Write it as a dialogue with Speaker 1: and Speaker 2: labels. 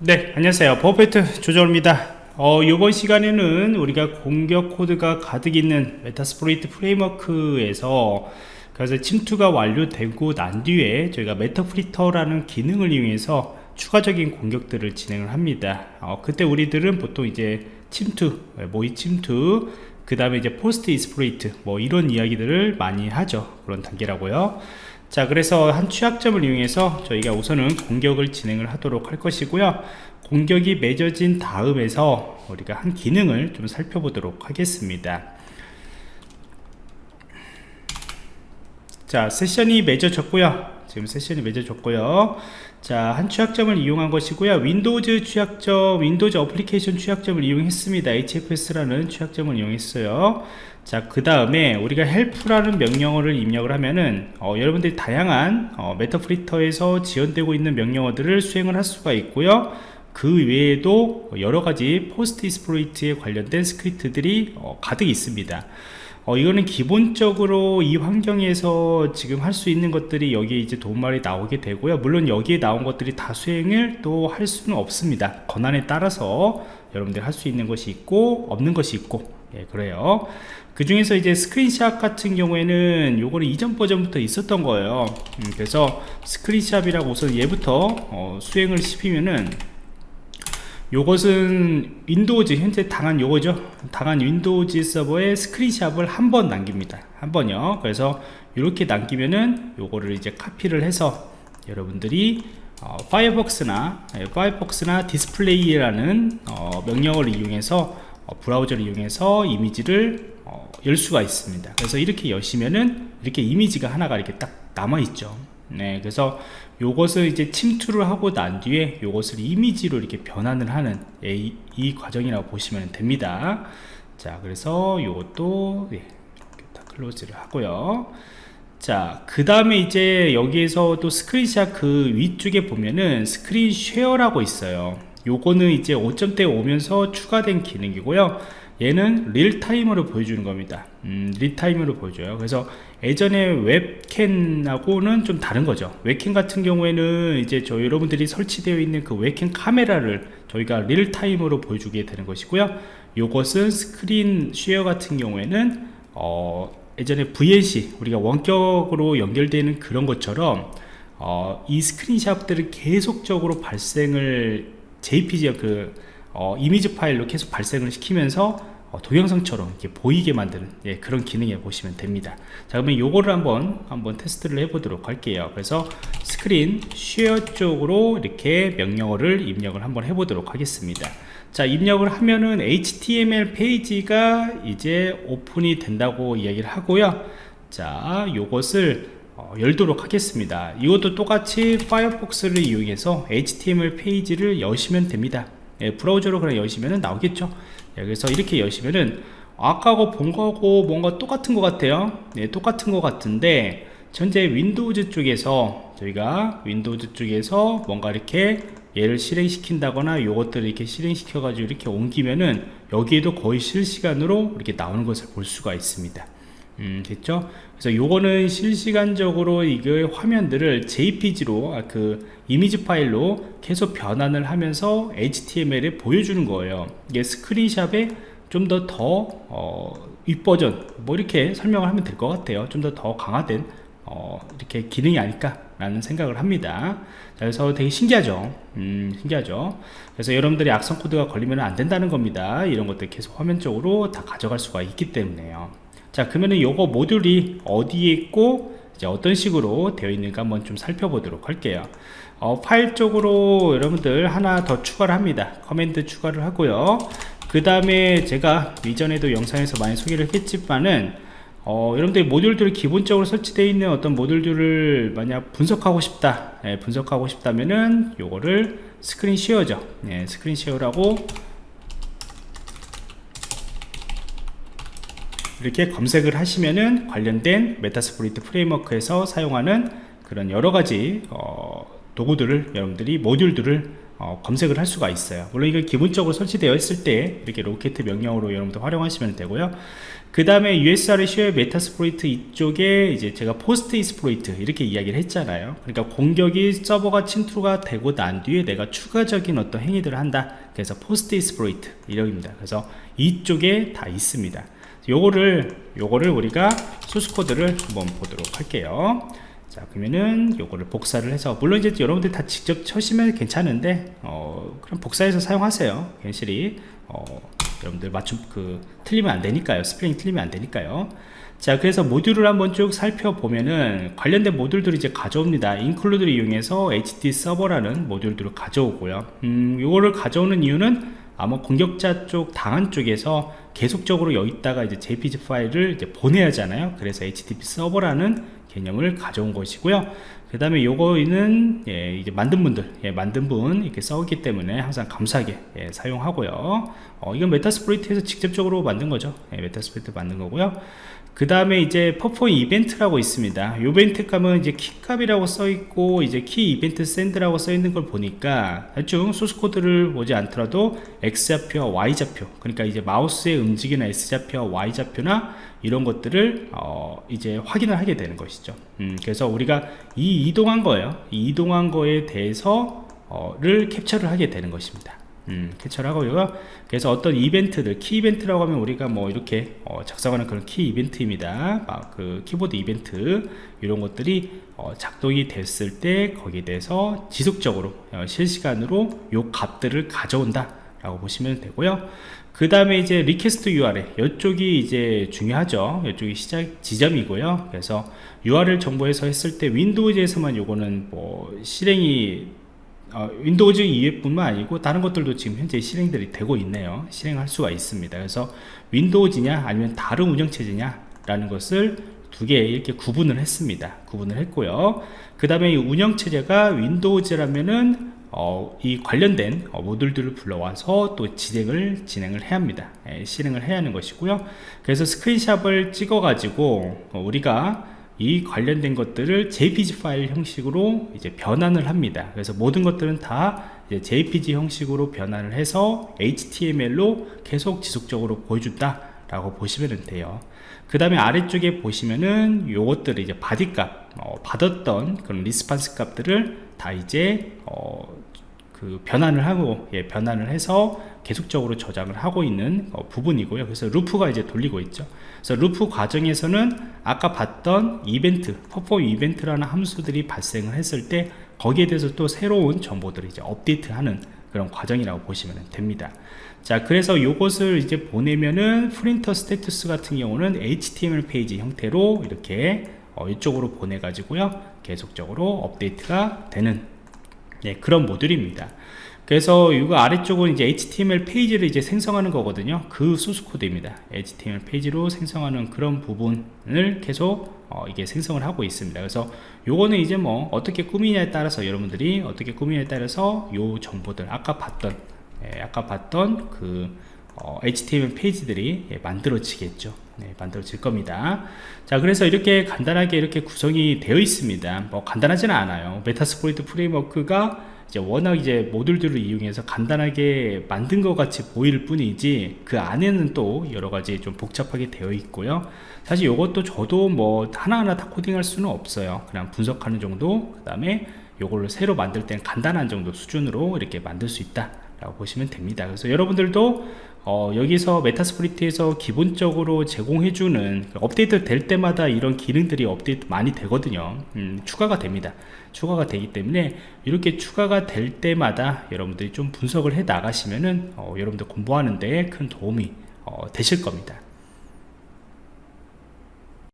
Speaker 1: 네 안녕하세요. 버페트 조정입니다. 어, 이번 시간에는 우리가 공격 코드가 가득 있는 메타스프로이트 프레임워크에서 그래서 침투가 완료되고 난 뒤에 저희가 메타프리터라는 기능을 이용해서 추가적인 공격들을 진행을 합니다. 어, 그때 우리들은 보통 이제 침투 모의 침투 그 다음에 이제 포스트 이스프로이트 뭐 이런 이야기들을 많이 하죠. 그런 단계라고요 자 그래서 한 취약점을 이용해서 저희가 우선은 공격을 진행을 하도록 할 것이고요. 공격이 맺어진 다음에서 우리가 한 기능을 좀 살펴보도록 하겠습니다. 자 세션이 맺어졌고요 지금 세션이 맺어졌고요. 자 한 취약점을 이용한 것이고요. 윈도우즈 취약점 윈도우즈 어플리케이션 취약점을 이용했습니다. Hfs라는 취약점을 이용했어요. 자그 다음에 우리가 help라는 명령어를 입력을 하면은 어, 여러분들이 다양한 어, 메타프리터에서 지원되고 있는 명령어들을 수행을 할 수가 있고요. 그 외에도 여러가지 포스트 이스프로이트에 관련된 스크립트들이 어, 가득 있습니다 어, 이거는 기본적으로 이 환경에서 지금 할 수 있는 것들이 여기에 이제 도움말이 나오게 되고요. 물론 여기에 나온 것들이 다 수행을 또 할 수는 없습니다. 권한에 따라서 여러분들 할 수 있는 것이 있고 없는 것이 있고. 예, 그래요. 그 중에서 이제 스크린샷 같은 경우에는 요거는 이전 버전부터 있었던 거예요. 음, 그래서 스크린샷이라고 우선 얘부터 어, 수행을 시키면은 요것은 윈도우즈 현재 당한 요거죠? 당한 윈도우즈 서버에 스크린샷을 한 번 남깁니다. 한 번요. 그래서 이렇게 남기면은 요거를 이제 카피를 해서 여러분들이 어, 파이어폭스나 예, 파이어폭스나 디스플레이라는 어, 명령어를 이용해서 어, 브라우저를 이용해서 이미지를 어, 열 수가 있습니다. 그래서 이렇게 여시면은 이렇게 이미지가 하나가 이렇게 딱 남아 있죠 네 그래서 요것을 이제 침투를 하고 난 뒤에 요것을 이미지로 이렇게 변환을 하는 이, 이 과정이라고 보시면 됩니다. 자 그래서 요것도 예, 다 클로즈를 하고요. 자 그 다음에 이제 여기에서 또 스크린샷 그 위쪽에 보면은 스크린 쉐어라고 있어요. 요거는 이제 5점대 오면서 추가된 기능이고요 얘는 릴타임으로 보여주는 겁니다. 음, 릴타임으로 보여줘요. 그래서 예전에 웹캠하고는 좀 다른 거죠. 웹캠 같은 경우에는 이제 저 여러분들이 설치되어 있는 그 웹캠 카메라를 저희가 릴타임으로 보여주게 되는 것이고요. 요것은 스크린 쉐어 같은 경우에는 어, 예전에 VNC 우리가 원격으로 연결되는 그런 것처럼 어, 이 스크린샷들을 계속적으로 발생을 JPG 그 어, 이미지 파일로 계속 발생을 시키면서 어, 동영상처럼 이렇게 보이게 만드는 예, 그런 기능에 보시면 됩니다. 자 그러면 요거를 한번 한번 테스트를 해 보도록 할게요. 그래서 스크린 쉐어 쪽으로 이렇게 명령어를 입력을 한번 해 보도록 하겠습니다. 자 입력을 하면은 HTML 페이지가 이제 오픈이 된다고 이야기를 하고요. 자 요것을 어, 열도록 하겠습니다. 이것도 똑같이 파이어폭스를 이용해서 HTML 페이지를 여시면 됩니다 예, 브라우저로 그냥 여시면 나오겠죠. 예, 그래서 이렇게 여시면은 아까하고 본 거하고 뭔가 똑같은 것 같아요. 네, 똑같은 것 같은데 현재 윈도우즈 쪽에서 저희가 윈도우즈 쪽에서 뭔가 이렇게 얘를 실행시킨다거나 요것들을 이렇게 실행시켜 가지고 이렇게 옮기면은 여기에도 거의 실시간으로 이렇게 나오는 것을 볼 수가 있습니다 음, 됐죠? 그래서 요거는 실시간적으로 이게 화면들을 JPG로 아, 그 이미지 파일로 계속 변환을 하면서 HTML에 보여주는 거예요. 이게 스크린샵에 좀 더더 어, 윗버전 뭐 이렇게 설명을 하면 될 것 같아요. 좀더더 강화된 어, 이렇게 기능이 아닐까 라는 생각을 합니다 그래서 되게 신기하죠 음, 신기하죠 그래서 여러분들이 악성 코드가 걸리면 안 된다는 겁니다 이런 것들 계속 화면적으로 다 가져갈 수가 있기 때문에요 자 그러면은 요거 모듈이 어디에 있고 이제 어떤 식으로 되어 있는가 한번 좀 살펴보도록 할게요. 어, 파일 쪽으로 여러분들 하나 더 추가를 합니다. 커맨드 추가를 하고요. 그 다음에 제가 이전에도 영상에서 많이 소개를 했지만은 어, 여러분들이 모듈들이 기본적으로 설치되어 있는 어떤 모듈들을 만약 분석하고 싶다 예, 분석하고 싶다면은 요거를 스크린 쉐어죠. 예, 스크린 쉐어라고 이렇게 검색을 하시면은 관련된 메타스프리트 프레임워크에서 사용하는 그런 여러가지 어, 도구들을 여러분들이 모듈들을 어, 검색을 할 수가 있어요. 물론 이거 기본적으로 설치되어 있을 때 이렇게 로켓 명령으로 여러분들 활용하시면 되고요. 그 다음에 USRC의 메타스프로이트 이쪽에 이제 제가 포스트 이스프로이트 이렇게 이야기를 했잖아요. 그러니까 공격이 서버가 침투가 되고 난 뒤에 내가 추가적인 어떤 행위들을 한다. 그래서 포스트 이스프로이트 이력입니다. 그래서 이쪽에 다 있습니다 요거를 요거를 우리가 소스 코드를 한번 보도록 할게요. 자 그러면은 요거를 복사를 해서 물론 이제 여러분들 다 직접 쳐시면 괜찮은데 어 그럼 복사해서 사용하세요. 괜시리. 어 여러분들 맞춤 그 틀리면 안 되니까요. 스펠링 틀리면 안 되니까요. 자 그래서 모듈을 한번 쭉 살펴보면은 관련된 모듈들을 이제 가져옵니다. 인클루드를 이용해서 HT 서버라는 모듈들을 가져오고요. 음 요거를 가져오는 이유는 아마 공격자 쪽 당한 쪽에서 계속적으로 여기다가 이제 jpg 파일을 이제 보내야 하잖아요. 그래서 http 서버라는 개념을 가져온 것이고요. 그 다음에 요거는 예, 이제 만든 분들 예, 만든 분 이렇게 써오기 때문에 항상 감사하게 예, 사용하고요. 어, 이건 메타스프로이트에서 직접적으로 만든 거죠. 예, 메타스프로이트 만든 거고요 그 다음에 이제 퍼포 이벤트라고 있습니다. 이벤트 값은 이제 키값이라고 써 있고 이제 키 이벤트 샌드라고 써 있는 걸 보니까 대충 소스 코드를 보지 않더라도 X좌표와 Y좌표 그러니까 이제 마우스의 움직이는 S좌표와 Y좌표나 이런 것들을 어 이제 확인을 하게 되는 것이죠. 음 그래서 우리가 이 이동한 거예요. 이 이동한 거에 대해서 어 를 캡처를 하게 되는 것입니다 음, 캡처를 하고요. 그래서 어떤 이벤트들 키 이벤트라고 하면 우리가 뭐 이렇게 어, 작성하는 그런 키 이벤트입니다. 막 그 키보드 이벤트 이런 것들이 어, 작동이 됐을 때 거기에 대해서 지속적으로 어, 실시간으로 요 값들을 가져온다 라고 보시면 되고요. 그 다음에 이제 리퀘스트 URL 이쪽이 이제 중요하죠. 이쪽이 시작 지점이고요. 그래서 URL 정보에서 했을 때 윈도우즈에서만 요거는 뭐 실행이 어, 윈도우즈 이외뿐만 아니고 다른 것들도 지금 현재 실행들이 되고 있네요. 실행할 수가 있습니다. 그래서 윈도우즈냐 아니면 다른 운영체제냐 라는 것을 두 개 이렇게 구분을 했습니다. 구분을 했고요. 그 다음에 이 운영체제가 윈도우즈라면은 어, 이 관련된 어, 모듈들을 불러와서 또 진행을 진행을 해야 합니다. 예, 실행을 해야 하는 것이고요. 그래서 스크린샵을 찍어 가지고 어, 우리가 이 관련된 것들을 jpg 파일 형식으로 이제 변환을 합니다. 그래서 모든 것들은 다 jpg 형식으로 변환을 해서 html로 계속 지속적으로 보여준다 라고 보시면 돼요. 그 다음에 아래쪽에 보시면은 요것들을 이제 바디 값 어, 받았던 그런 리스판스 값들을 다 이제 어, 그 변환을 하고 예, 변환을 해서 계속적으로 저장을 하고 있는 어, 부분이고요. 그래서 루프가 이제 돌리고 있죠. 그래서 루프 과정에서는 아까 봤던 이벤트 퍼포 이벤트라는 함수들이 발생을 했을 때 거기에 대해서 또 새로운 정보들을 이제 업데이트하는 그런 과정이라고 보시면 됩니다. 자 그래서 이것을 이제 보내면은 프린터 스테투스 같은 경우는 HTML 페이지 형태로 이렇게 어, 이쪽으로 보내 가지고요. 계속적으로 업데이트가 되는 네, 그런 모듈입니다. 그래서 이거 아래쪽은 이제 HTML 페이지를 이제 생성하는 거거든요. 그 소스 코드입니다. HTML 페이지로 생성하는 그런 부분을 계속 어, 이게 생성을 하고 있습니다. 그래서 요거는 이제 뭐 어떻게 꾸미냐에 따라서 여러분들이 어떻게 꾸미냐에 따라서 요 정보들 아까 봤던 예, 아까 봤던 그 어, HTML 페이지들이 예, 만들어지겠죠. 네, 만들어질 겁니다. 자 그래서 이렇게 간단하게 이렇게 구성이 되어 있습니다. 뭐 간단하지는 않아요. 메타스포이트 프레임워크가 이제 워낙 이제 모듈들을 이용해서 간단하게 만든 것 같이 보일 뿐이지 그 안에는 또 여러 가지 좀 복잡하게 되어 있고요. 사실 이것도 저도 뭐 하나하나 다 코딩할 수는 없어요. 그냥 분석하는 정도 그 다음에 이걸로 새로 만들 때는 간단한 정도 수준으로 이렇게 만들 수 있다 라고 보시면 됩니다. 그래서 여러분들도 어, 여기서 메타스프리트에서 기본적으로 제공해주는 그 업데이트 될 때마다 이런 기능들이 업데이트 많이 되거든요. 음, 추가가 됩니다. 추가가 되기 때문에 이렇게 추가가 될 때마다 여러분들이 좀 분석을 해 나가시면은 어, 여러분들 공부하는 데 큰 도움이 어, 되실 겁니다